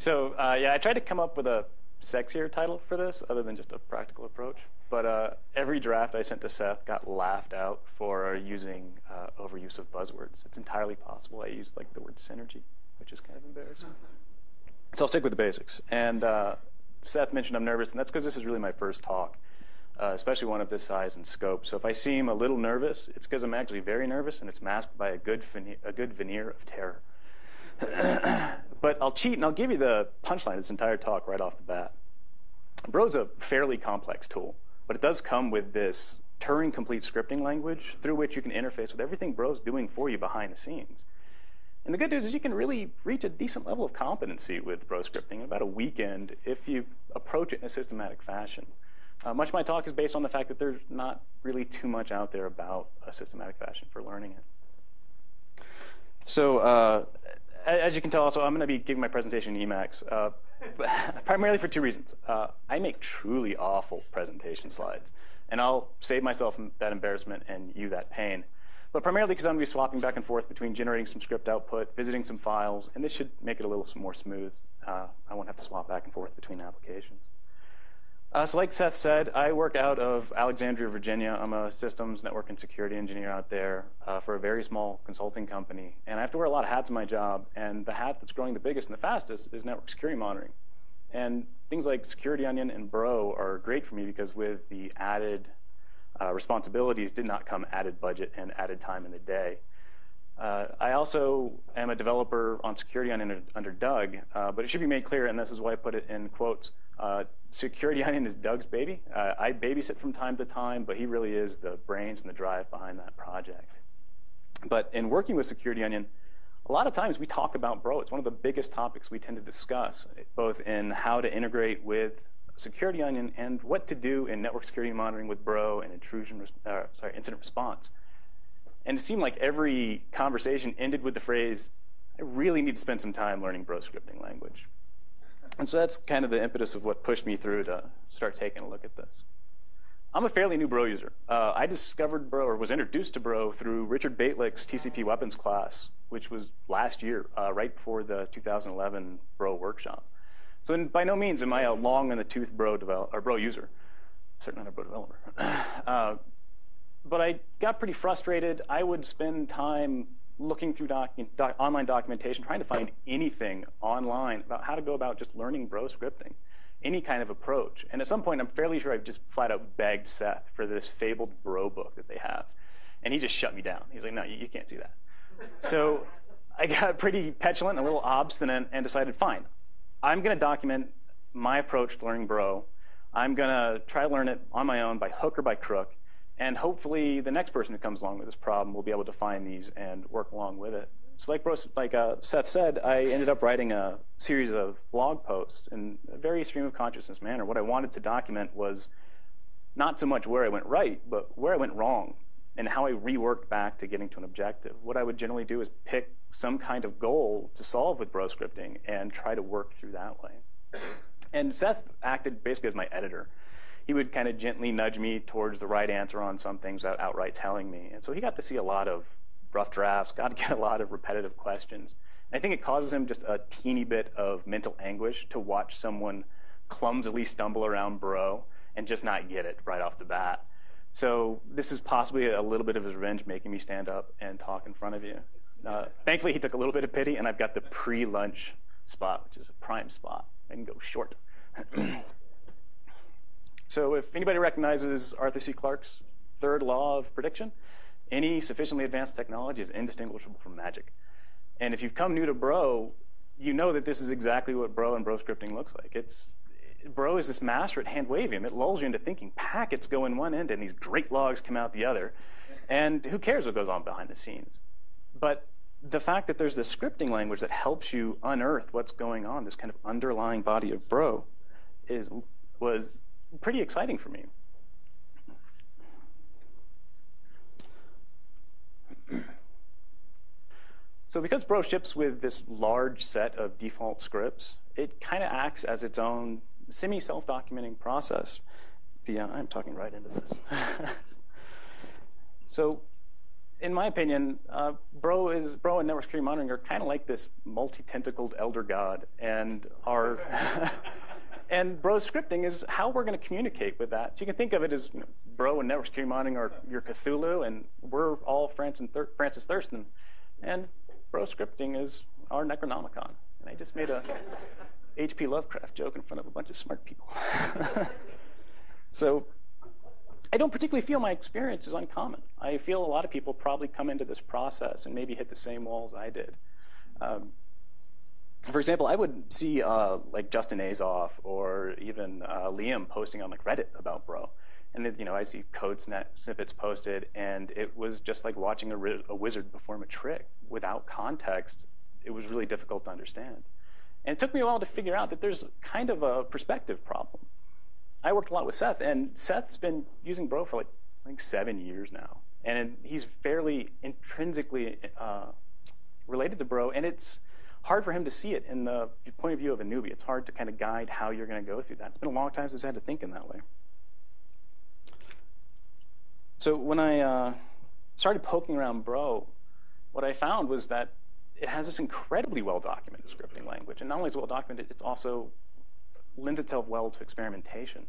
So uh, yeah, I tried to come up with a sexier title for this other than just a practical approach. But uh, every draft I sent to Seth got laughed out for using uh, overuse of buzzwords. It's entirely possible I used like the word synergy, which is kind of embarrassing. So I'll stick with the basics. And uh, Seth mentioned I'm nervous, and that's because this is really my first talk, uh, especially one of this size and scope. So if I seem a little nervous, it's because I'm actually very nervous, and it's masked by a good, a good veneer of terror. But I'll cheat, and I'll give you the punchline of this entire talk right off the bat. Bro's a fairly complex tool, but it does come with this Turing complete scripting language through which you can interface with everything Bro's doing for you behind the scenes. And the good news is you can really reach a decent level of competency with Bro scripting in about a weekend if you approach it in a systematic fashion. Uh, much of my talk is based on the fact that there's not really too much out there about a systematic fashion for learning it. So uh, as you can tell, also, I'm going to be giving my presentation in Emacs, uh, primarily for two reasons. Uh, I make truly awful presentation slides, and I'll save myself that embarrassment and you that pain. But primarily because I'm going to be swapping back and forth between generating some script output, visiting some files, and this should make it a little more smooth. Uh, I won't have to swap back and forth between applications. Uh, so like Seth said, I work out of Alexandria, Virginia. I'm a systems, network, and security engineer out there uh, for a very small consulting company. And I have to wear a lot of hats in my job. And the hat that's growing the biggest and the fastest is network security monitoring. And things like Security Onion and Bro are great for me because with the added uh, responsibilities did not come added budget and added time in the day. Uh, I also am a developer on Security Onion under Doug, uh, but it should be made clear, and this is why I put it in quotes, uh, Security Onion is Doug's baby. Uh, I babysit from time to time, but he really is the brains and the drive behind that project. But in working with Security Onion, a lot of times we talk about Bro. It's one of the biggest topics we tend to discuss, both in how to integrate with Security Onion and what to do in network security monitoring with Bro and intrusion, uh, sorry, incident response. And it seemed like every conversation ended with the phrase, I really need to spend some time learning Bro scripting language. And so that's kind of the impetus of what pushed me through to start taking a look at this. I'm a fairly new Bro user. Uh, I discovered Bro, or was introduced to Bro through Richard Bejtlich's TCP weapons class, which was last year, uh, right before the 2011 Bro workshop. So in, by no means am I a long in the tooth Bro, develop, or Bro user. Certainly not a Bro developer. uh, but I got pretty frustrated. I would spend time looking through doc, doc, online documentation, trying to find anything online about how to go about just learning bro scripting, any kind of approach. And at some point, I'm fairly sure I've just flat out begged Seth for this fabled bro book that they have. And he just shut me down. He's like, no, you, you can't do that. so I got pretty petulant, a little obstinate, and decided, fine, I'm going to document my approach to learning bro. I'm going to try to learn it on my own by hook or by crook. And hopefully the next person who comes along with this problem will be able to find these and work along with it. So like, like uh, Seth said, I ended up writing a series of blog posts in a very stream of consciousness manner. What I wanted to document was not so much where I went right, but where I went wrong and how I reworked back to getting to an objective. What I would generally do is pick some kind of goal to solve with bro scripting and try to work through that way. And Seth acted basically as my editor he would kind of gently nudge me towards the right answer on some things without outright telling me. And so he got to see a lot of rough drafts, got to get a lot of repetitive questions. And I think it causes him just a teeny bit of mental anguish to watch someone clumsily stumble around bro and just not get it right off the bat. So this is possibly a little bit of his revenge making me stand up and talk in front of you. Uh, thankfully, he took a little bit of pity, and I've got the pre-lunch spot, which is a prime spot. I can go short. So if anybody recognizes Arthur C. Clarke's third law of prediction, any sufficiently advanced technology is indistinguishable from magic. And if you've come new to Bro, you know that this is exactly what Bro and Bro scripting looks like. It's Bro is this master at hand waving. It lulls you into thinking packets go in one end and these great logs come out the other. And who cares what goes on behind the scenes? But the fact that there's this scripting language that helps you unearth what's going on, this kind of underlying body of Bro, is was pretty exciting for me. So because Bro ships with this large set of default scripts, it kind of acts as its own semi-self-documenting process. I'm talking right into this. so in my opinion, uh, Bro is Bro and network security monitoring are kind of like this multi-tentacled elder god, and our and Bro scripting is how we're going to communicate with that. So you can think of it as you know, Bro and network security monitoring are your Cthulhu, and we're all Francis, Thur- Francis Thurston, and Bro scripting is our Necronomicon. And I just made a H.P. Lovecraft joke in front of a bunch of smart people. so I don't particularly feel my experience is uncommon. I feel a lot of people probably come into this process and maybe hit the same walls I did. Um, for example, I would see uh, like Justin Azoff or even uh, Liam posting on like Reddit about Bro, and then, you know I see code snippets posted, and it was just like watching a, a wizard perform a trick without context. It was really difficult to understand, and it took me a while to figure out that there's kind of a perspective problem. I worked a lot with Seth, and Seth's been using Bro for like I think seven years now, and he's fairly intrinsically uh, related to Bro, and it's hard for him to see it in the point of view of a newbie. It's hard to kind of guide how you're going to go through that. It's been a long time since I had to think in that way. So when I uh, started poking around Bro, what I found was that it has this incredibly well documented scripting language, and not only is it well documented, it also lends itself well to experimentation.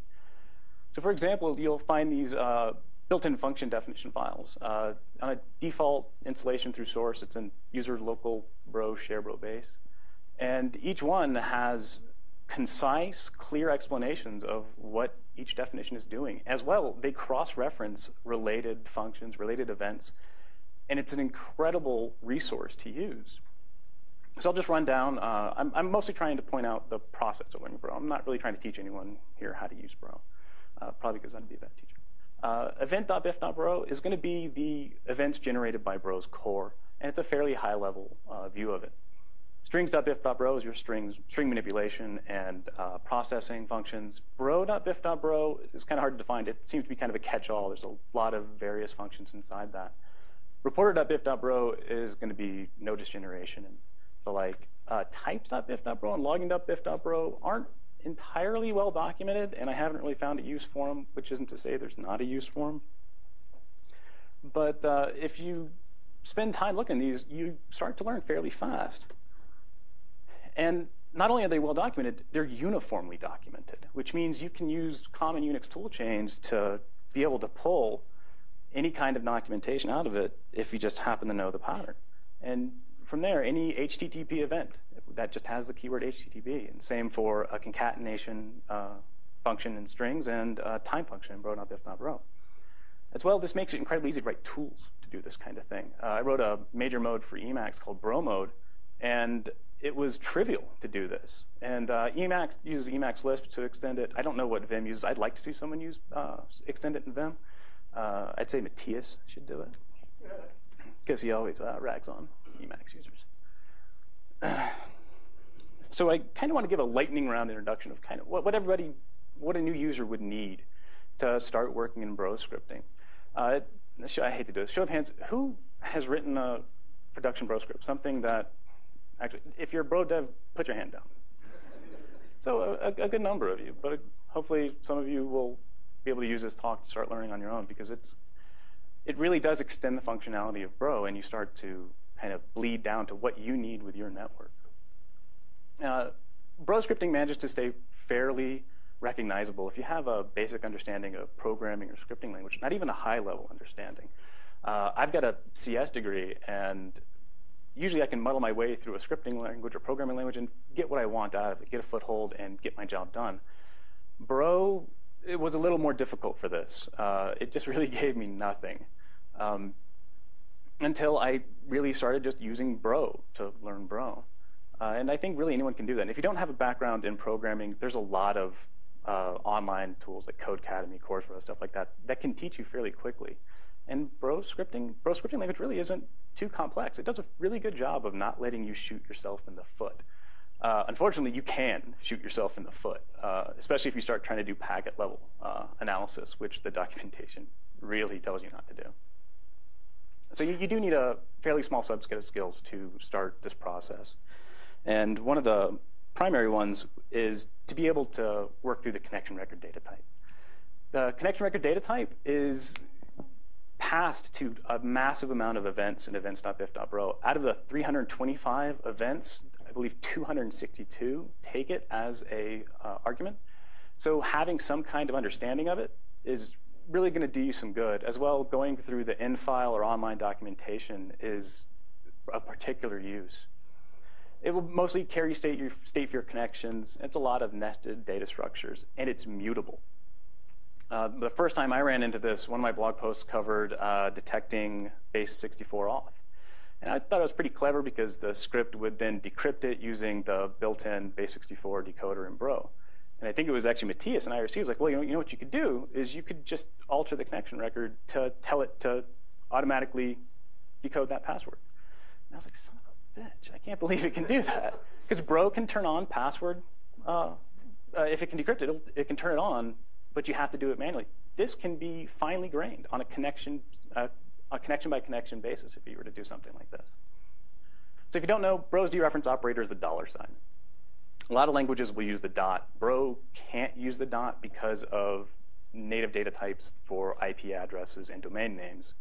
So for example, you'll find these uh, built-in function definition files. Uh, on a default installation through source, it's in user local bro share bro base. And each one has concise, clear explanations of what each definition is doing. As well, they cross-reference related functions, related events, and it's an incredible resource to use. So I'll just run down. Uh, I'm, I'm, mostly trying to point out the process of learning Bro. I'm not really trying to teach anyone here how to use Bro, uh, probably because I'd be a bad teacher. Uh, event.bif.bro is going to be the events generated by Bro's core, and it's a fairly high-level uh, view of it. Strings.bif.bro is your strings, string manipulation and uh, processing functions. Bro.bif.bro is kind of hard to define. It seems to be kind of a catch-all. There's a lot of various functions inside that. Reporter.bif.bro is going to be notice generation and the like. Uh, types.bif.bro and logging.bif.bro aren't entirely well documented, and I haven't really found a use for them, which isn't to say there's not a use for them. But uh, if you spend time looking at these, you start to learn fairly fast. And not only are they well documented, they're uniformly documented, which means you can use common Unix toolchains to be able to pull any kind of documentation out of it if you just happen to know the pattern. And from there, any HTTP event that just has the keyword HTTP. And same for a concatenation uh, function in strings and a time function in bro.bif.bro. As well, this makes it incredibly easy to write tools to do this kind of thing. Uh, I wrote a major mode for Emacs called bro mode, and it was trivial to do this. And uh, Emacs uses Emacs Lisp to extend it. I don't know what Vim uses. I'd like to see someone use uh, extend it in Vim. Uh, I'd say Matthias should do it because he always uh, rags on Emacs users. so I kind of want to give a lightning round introduction of kind of what, what everybody, what a new user would need to start working in Bro scripting. Uh, I hate to do this. Show of hands, who has written a production Bro script? Something that, actually, if you're a Bro dev, put your hand down. So a, a good number of you, but hopefully some of you will be able to use this talk to start learning on your own because it's, it really does extend the functionality of Bro and you start to kind of bleed down to what you need with your network. Uh, Bro scripting manages to stay fairly recognizable if you have a basic understanding of programming or scripting language, not even a high-level understanding. Uh, I've got a CS degree, and usually I can muddle my way through a scripting language or programming language and get what I want out of it, get a foothold, and get my job done. Bro, it was a little more difficult for this. Uh, it just really gave me nothing. Um, until I really started just using Bro to learn Bro. Uh, and I think really anyone can do that. And if you don't have a background in programming, there's a lot of uh, online tools like Codecademy, Coursera, stuff like that, that can teach you fairly quickly. And Bro scripting, Bro scripting language really isn't too complex. It does a really good job of not letting you shoot yourself in the foot. Uh, unfortunately, you can shoot yourself in the foot, uh, especially if you start trying to do packet level uh, analysis, which the documentation really tells you not to do. So you, you do need a fairly small subset of skills to start this process. And one of the primary ones is to be able to work through the connection record data type. The connection record data type is passed to a massive amount of events in events.bif.bro. Out of the 325 events, I believe 262 take it as a uh, argument. So having some kind of understanding of it is really going to do you some good. As well, going through the in-file or online documentation is of particular use. It will mostly carry state, your, state for your connections. It's a lot of nested data structures, and it's mutable. Uh, the first time I ran into this, one of my blog posts covered uh, detecting base 64 auth. And I thought it was pretty clever because the script would then decrypt it using the built-in base 64 decoder in Bro. And I think it was actually Matthias and IRC was like, well, you know, you know what you could do is you could just alter the connection record to tell it to automatically decode that password. And I was like, son of a bitch, I can't believe it can do that. Because Bro can turn on password. Uh, uh, if it can decrypt it, it can turn it on but you have to do it manually. This can be finely grained on a connection, uh, a connection by connection basis if you were to do something like this. So if you don't know, Bro's dereference operator is the dollar sign. A lot of languages will use the dot. Bro can't use the dot because of native data types for IP addresses and domain names,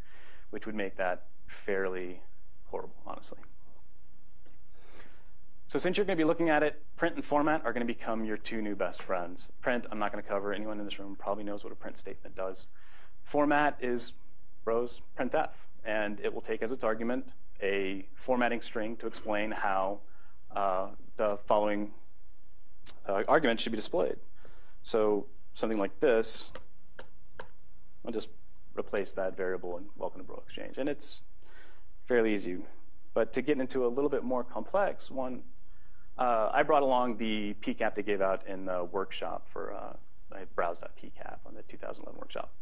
which would make that fairly horrible, honestly. So since you're going to be looking at it, print and format are going to become your two new best friends. Print, I'm not going to cover. Anyone in this room probably knows what a print statement does. Format is Bro's printf, and it will take as its argument a formatting string to explain how uh, the following uh, argument should be displayed. So something like this, I'll just replace that variable in welcome to Bro Exchange. And it's fairly easy. But to get into a little bit more complex, one uh, I brought along the PCAP they gave out in the workshop for uh, I browse.pcap on the 2011 workshop.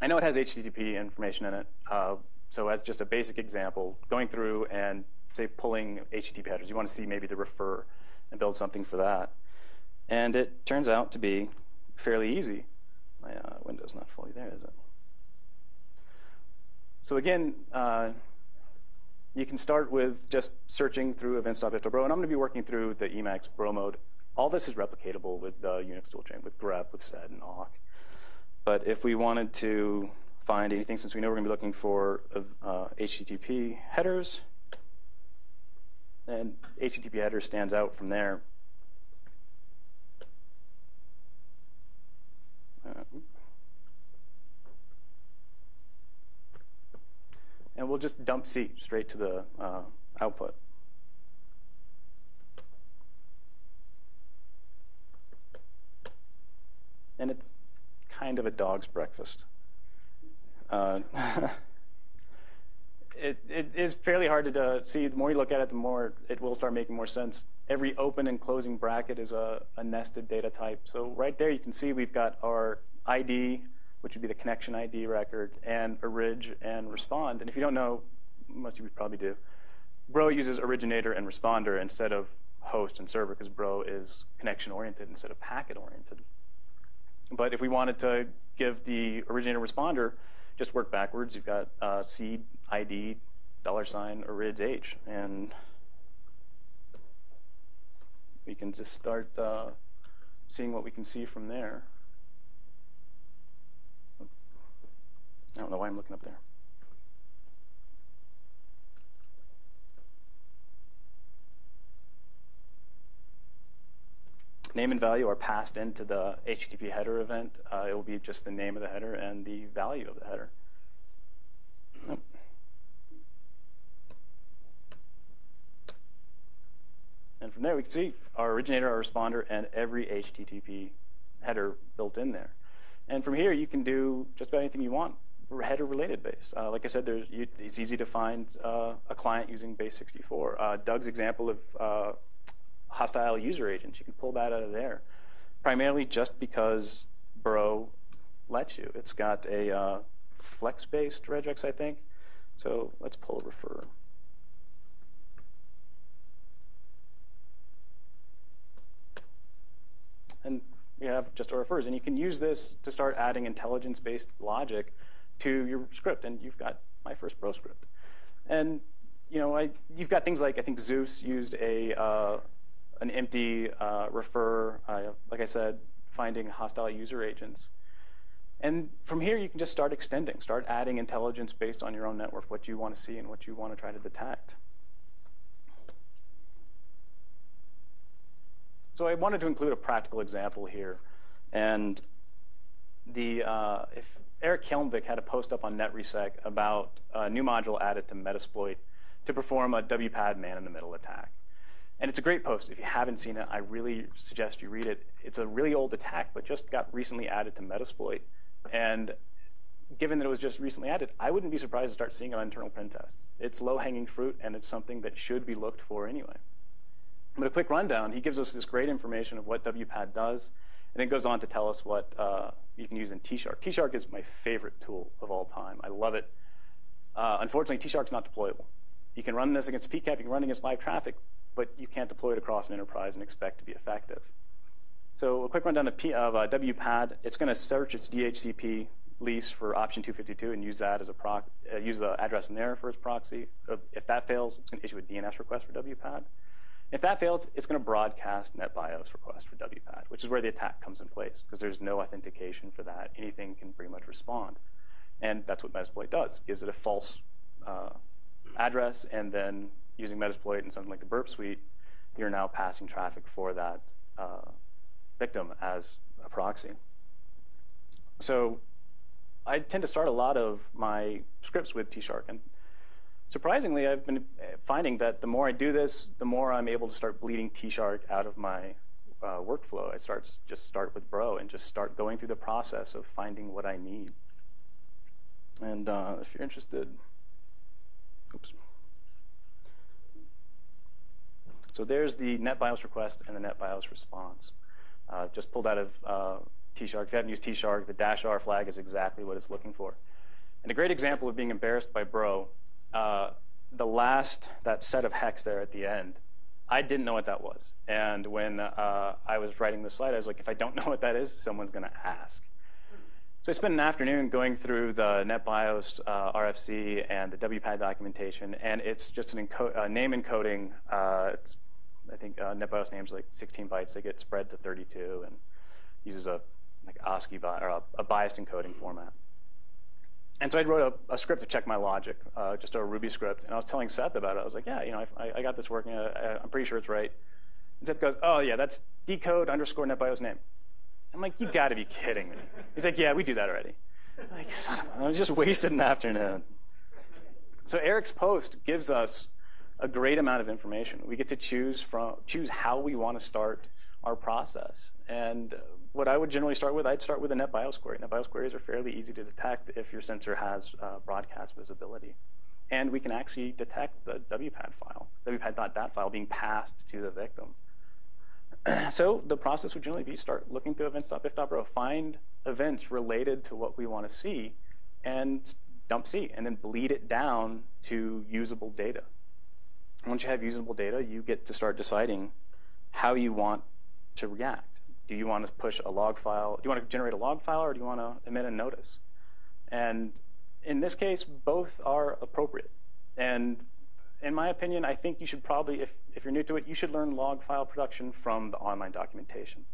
I know it has HTTP information in it. Uh, so as just a basic example, going through and say pulling HTTP headers, you want to see maybe the refer and build something for that. And it turns out to be fairly easy. My uh, window's not fully there, is it? So again, uh, you can start with just searching through events.bif.bro, and I'm going to be working through the Emacs bro mode. All this is replicatable with the Unix toolchain, with grep, with sed, and awk. But if we wanted to find anything, since we know we're going to be looking for uh, HTTP headers, and HTTP header stands out from there. Uh, and we'll just dump C straight to the uh, output. And it's kind of a dog's breakfast. Uh, it, it is fairly hard to uh, see. The more you look at it, the more it will start making more sense. Every open and closing bracket is a, a nested data type. So right there you can see we've got our ID, which would be the connection ID record, and orig and respond. And if you don't know, most of you probably do, Bro uses originator and responder instead of host and server because Bro is connection oriented instead of packet oriented. But if we wanted to give the originator responder, just work backwards. You've got uh, seed ID dollar sign orig h, and we can just start uh, seeing what we can see from there. I don't know why I'm looking up there. Name and value are passed into the HTTP header event. Uh, it will be just the name of the header and the value of the header. And from there, we can see our originator, our responder, and every HTTP header built in there. And from here, you can do just about anything you want header related base. Uh, like I said, you, it's easy to find uh, a client using base 64. Uh, Doug's example of uh, hostile user agents, you can pull that out of there. Primarily just because Bro lets you. It's got a uh, flex-based regex, I think. So let's pull a refer. And we have just our refers. And you can use this to start adding intelligence-based logic to your script, and you've got my first Bro script. And you know, I, you've got things like I think Zeus used a uh, an empty uh, refer. Uh, like I said, finding hostile user agents. And from here, you can just start extending, start adding intelligence based on your own network, what you want to see and what you want to try to detect. So I wanted to include a practical example here. And the, uh, if Eric Hjelmvik had a post up on NetResec about a new module added to Metasploit to perform a WPAD man-in-the-middle attack. And it's a great post. If you haven't seen it, I really suggest you read it. It's a really old attack, but just got recently added to Metasploit. And given that it was just recently added, I wouldn't be surprised to start seeing it on internal pen tests. It's low-hanging fruit, and it's something that should be looked for anyway. But a quick rundown, he gives us this great information of what WPAD does, and then goes on to tell us what uh, you can use in T-Shark. T-Shark is my favorite tool of all time. I love it. Uh, unfortunately, T-Shark's not deployable. You can run this against PCAP, you can run against live traffic, but you can't deploy it across an enterprise and expect to be effective. So a quick rundown of, P, of uh, WPAD. It's going to search its DHCP lease for option 252 and use that as a uh, use the address in there for its proxy. If that fails, it's going to issue a DNS request for WPAD. If that fails, it's going to broadcast NetBIOS request for WPAD, which is where the attack comes in place because there's no authentication for that. Anything can pretty much respond. And that's what Metasploit does. gives it a false uh, address and then using Metasploit and something like the burp suite, you're now passing traffic for that uh, victim as a proxy. So I tend to start a lot of my scripts with T-Shark. Surprisingly, I've been finding that the more I do this, the more I'm able to start bleeding T-Shark out of my uh, workflow. I start just start with Bro and just start going through the process of finding what I need. And uh, if you're interested, oops. So there's the NetBIOS request and the NetBIOS response. Uh, just pulled out of uh, T-Shark. If you haven't used T-Shark, the dash R flag is exactly what it's looking for. And a great example of being embarrassed by Bro, uh, the last, that set of hex there at the end, I didn't know what that was. And when uh, I was writing the slide, I was like, if I don't know what that is, someone's going to ask. So I spent an afternoon going through the NetBIOS uh, RFC and the WPAD documentation, and it's just an enco uh, name encoding. Uh, I think uh, NetBIOS names like 16 bytes. They get spread to 32 and uses a like ASCII or a, a biased encoding format. And so I wrote a, a script to check my logic, uh, just a Ruby script. And I was telling Seth about it. I was like, yeah, you know, I, I got this working. I, I'm pretty sure it's right. And Seth goes, oh, yeah, that's decode underscore NetBIOS name. I'm like, you got to be kidding me. He's like, yeah, we do that already. I'm like, son of a, I was just wasted an afternoon. So Eric's post gives us a great amount of information. We get to choose from choose how we want to start our process. And what I would generally start with, I'd start with a NetBIOS query. NetBIOS queries are fairly easy to detect if your sensor has uh, broadcast visibility. And we can actually detect the WPAD file, WPAD.dat file being passed to the victim. so the process would generally be start looking through events.bif.bro, find events related to what we want to see, and dump C, and then bleed it down to usable data. Once you have usable data, you get to start deciding how you want to react. Do you want to push a log file? Do you want to generate a log file, or do you want to emit a notice? And in this case, both are appropriate. And in my opinion, I think you should probably, if, if you're new to it, you should learn log file production from the online documentation.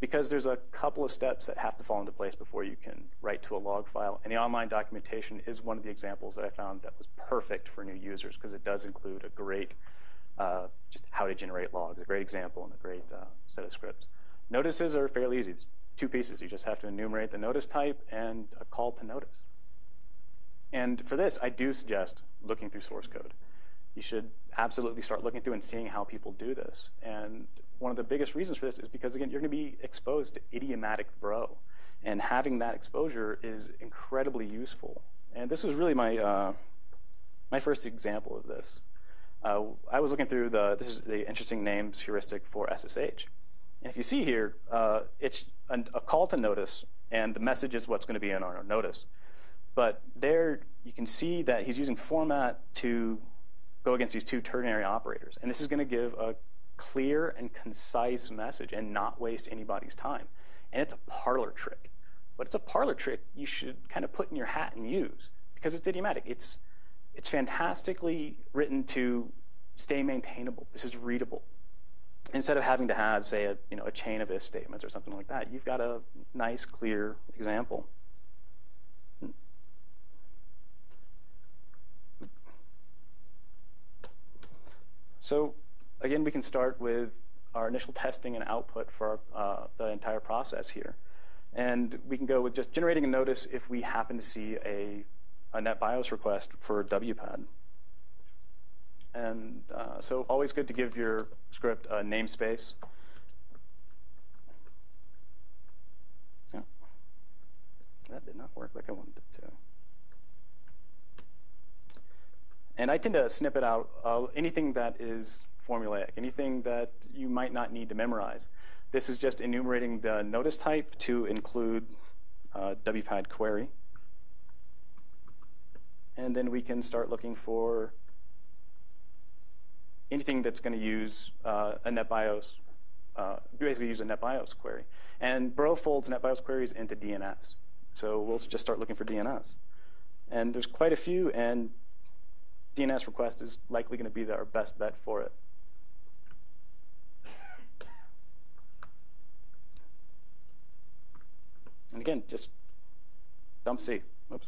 Because there's a couple of steps that have to fall into place before you can write to a log file. And the online documentation is one of the examples that I found that was perfect for new users because it does include a great, uh, just how to generate logs, a great example and a great uh, set of scripts. Notices are fairly easy. It's two pieces. You just have to enumerate the notice type and a call to notice. And for this, I do suggest looking through source code you should absolutely start looking through and seeing how people do this. And one of the biggest reasons for this is because, again, you're going to be exposed to idiomatic bro. And having that exposure is incredibly useful. And this was really my, uh, my first example of this. Uh, I was looking through the, this is the interesting names heuristic for SSH. And if you see here, uh, it's an, a call to notice, and the message is what's going to be in our notice. But there, you can see that he's using format to go against these two ternary operators. And this is going to give a clear and concise message and not waste anybody's time. And it's a parlor trick. But it's a parlor trick you should kind of put in your hat and use because it's idiomatic. It's, it's fantastically written to stay maintainable. This is readable. Instead of having to have, say, a, you know, a chain of if statements or something like that, you've got a nice, clear example. So again, we can start with our initial testing and output for our, uh, the entire process here. And we can go with just generating a notice if we happen to see a a NetBIOS request for WPAD. And uh, so always good to give your script a namespace. Yeah. That did not work like I wanted it to. And I tend to snip it out uh, anything that is formulaic, anything that you might not need to memorize. This is just enumerating the notice type to include uh, WPAD query. And then we can start looking for anything that's going to use uh, a NetBIOS, uh, basically use a NetBIOS query. And Bro folds NetBIOS queries into DNS. So we'll just start looking for DNS. And there's quite a few, and DNS request is likely going to be our best bet for it. And again, just dump C. Oops.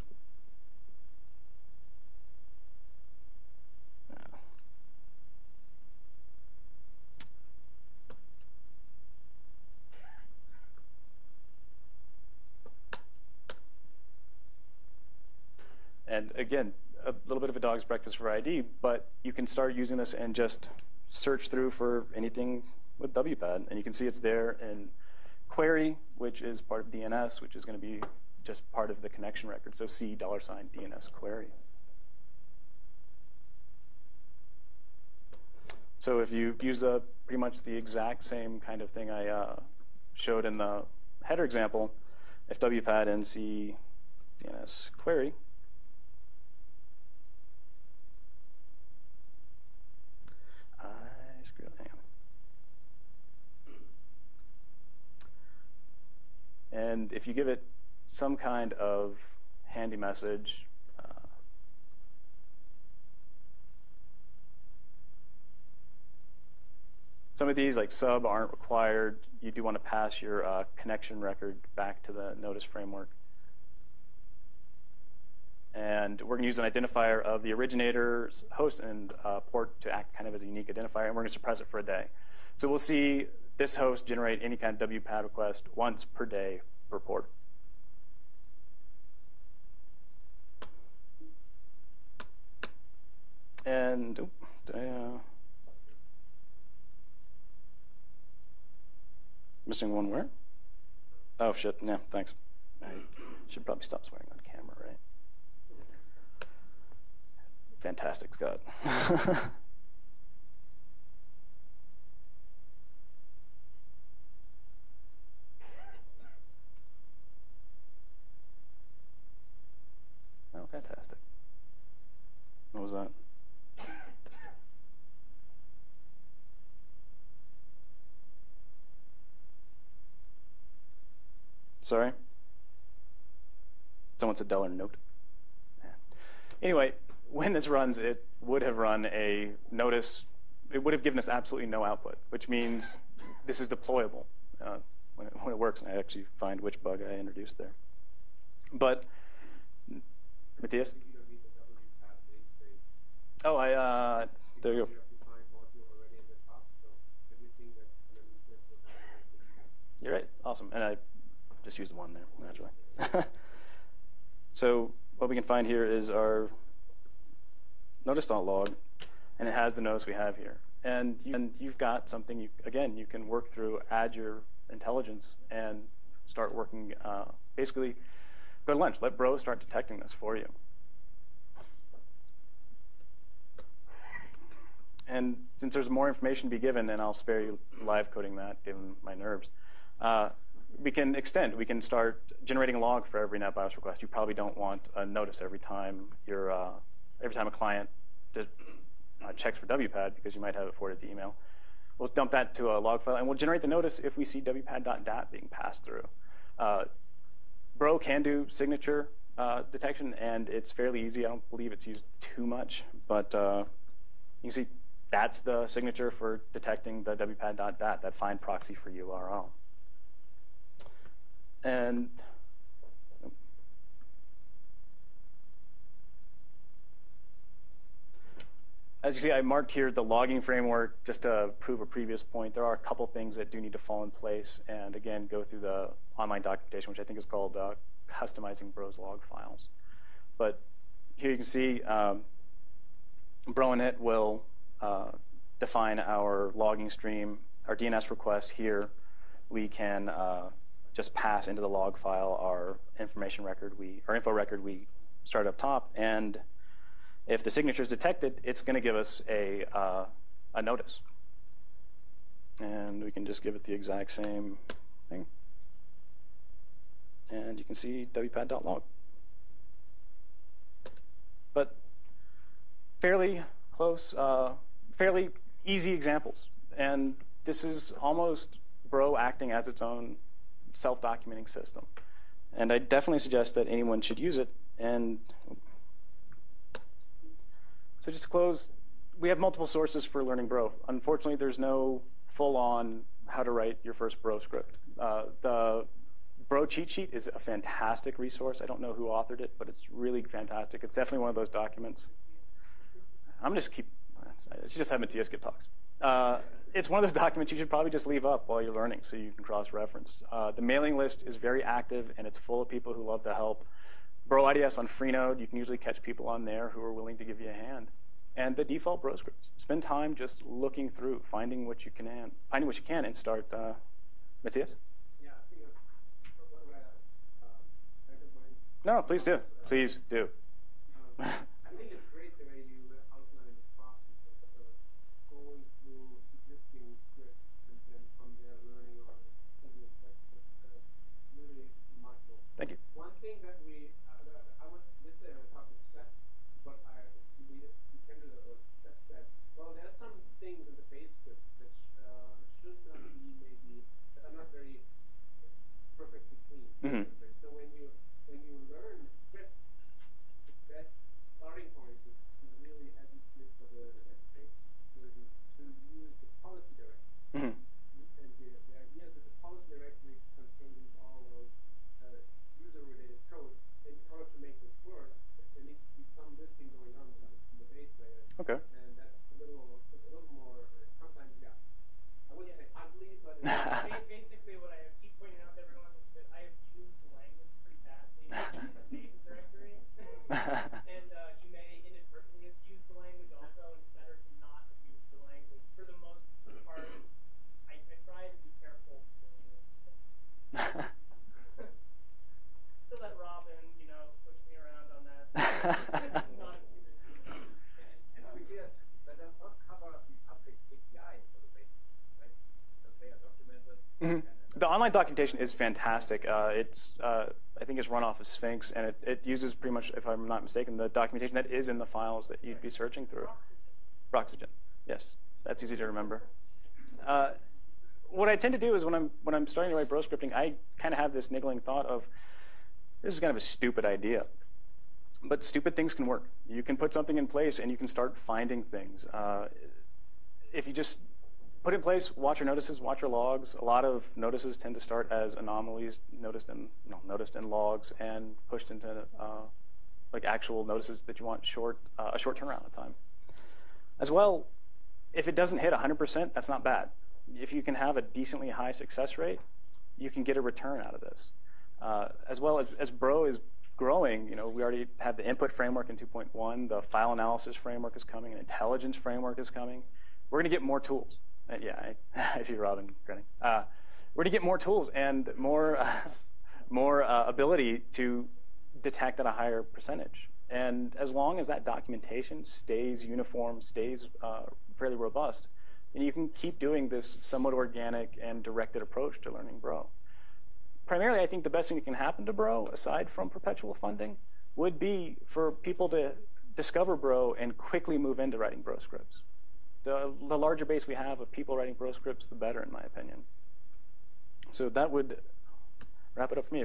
And again, a little bit of a dog's breakfast for ID, but you can start using this and just search through for anything with WPAD. And you can see it's there in query, which is part of DNS, which is going to be just part of the connection record. So C dollar sign DNS query. So if you use a, pretty much the exact same kind of thing I uh, showed in the header example, if WPAD NC DNS query, And if you give it some kind of handy message, uh, some of these, like sub, aren't required. You do want to pass your uh, connection record back to the notice framework. And we're going to use an identifier of the originator's host and uh, port to act kind of as a unique identifier, and we're going to suppress it for a day. So we'll see this host generate any kind of WPAD request once per day per port. And uh, missing one where? Oh shit! Yeah, thanks. I should probably stop swearing on camera, right? Fantastic, Scott. Fantastic. What was that? Sorry? Someone said dollar note. Anyway, when this runs, it would have run a notice. It would have given us absolutely no output, which means this is deployable uh, when, it, when it works. And I actually find which bug I introduced there. But Matthias? Oh, I, uh, there you go. You're right. Awesome. And I just used one there, naturally. so what we can find here is our notice.log, and it has the notice we have here. And, you, and you've got something, you, again, you can work through, add your intelligence, and start working, uh, basically, Go to lunch. Let Bro start detecting this for you. And since there's more information to be given, and I'll spare you live coding that given my nerves, uh, we can extend. We can start generating a log for every NetBIOS request. You probably don't want a notice every time you're, uh, every time a client uh, checks for WPAD because you might have it forwarded to email. We'll dump that to a log file, and we'll generate the notice if we see WPAD.dat being passed through. Bro can do signature uh, detection, and it's fairly easy. I don't believe it's used too much, but uh, you can see that's the signature for detecting the wpad.dat, that find proxy for URL. And as you see, I marked here the logging framework just to prove a previous point. There are a couple things that do need to fall in place, and again, go through the online documentation, which I think is called uh, customizing Bros log files. But here you can see um, bro_init will uh, define our logging stream, our DNS request here. We can uh, just pass into the log file our information record, we, our info record we start up top, and if the signature is detected, it's going to give us a, uh, a notice. And we can just give it the exact same thing. And you can see wpad.log. But fairly close, uh, fairly easy examples. And this is almost Bro acting as its own self-documenting system. And I definitely suggest that anyone should use it. And so just to close, we have multiple sources for learning Bro. Unfortunately, there's no full-on how to write your first Bro script. Uh, the Bro cheat sheet is a fantastic resource. I don't know who authored it, but it's really fantastic. It's definitely one of those documents. I'm just keep. Should just have Matthias give talks. Uh, it's one of those documents you should probably just leave up while you're learning so you can cross-reference. Uh, the mailing list is very active, and it's full of people who love to help. Bro IDS on Freenode, you can usually catch people on there who are willing to give you a hand. And the default Bro scripts. Spend time just looking through, finding what you can, and, finding what you can, and start. Uh, Matthias? Yeah, I think uh, uh, no, please do. Please do. Um, Mm-hmm. So when you when you learn scripts, the best starting point is to really educate for the education to use the policy directory. Mm-hmm. And the, the idea is that the policy directory contains all of uh, user-related code. In order to make this work, there needs to be some listing going on in the, in the base layer. Okay. And that's a little, a little more. Sometimes, yeah. I wouldn't say ugly, but. basically, what I keep pointing out to everyone is that I have used the language pretty badly in the base directory. and uh, you may inadvertently have used the language also. It's better to not abuse the language. For the most part, I, I try to be careful doing it. to let Robin, you know, push me around on that. not abuse it. And we did, that does not cover the public API for the base, right? Because they are Mhm. The online documentation is fantastic. Uh, it's, uh, I think it's run off of Sphinx, and it, it uses pretty much, if I'm not mistaken, the documentation that is in the files that you'd be searching through. Broxygen, yes, that's easy to remember. Uh, what I tend to do is when I'm when I'm starting to write bro scripting, I kind of have this niggling thought of this is kind of a stupid idea, but stupid things can work. You can put something in place, and you can start finding things. Uh, if you just put in place, watch your notices, watch your logs. A lot of notices tend to start as anomalies noticed in no, noticed in logs and pushed into uh, like actual notices that you want short uh, a short turnaround of time. As well, if it doesn't hit 100%, that's not bad. If you can have a decently high success rate, you can get a return out of this. Uh, as well as, as Bro is growing, you know, we already have the input framework in 2.1, the file analysis framework is coming, an intelligence framework is coming. We're going to get more tools. Uh, yeah, I, I, see Robin grinning. Uh, we're going to get more tools and more, uh, more ability to detect at a higher percentage. And as long as that documentation stays uniform, stays uh, fairly robust, and you can keep doing this somewhat organic and directed approach to learning Bro. Primarily, I think the best thing that can happen to Bro, aside from perpetual funding, would be for people to discover Bro and quickly move into writing Bro scripts. The, the larger base we have of people writing Bro scripts, the better, in my opinion. So that would wrap it up for me.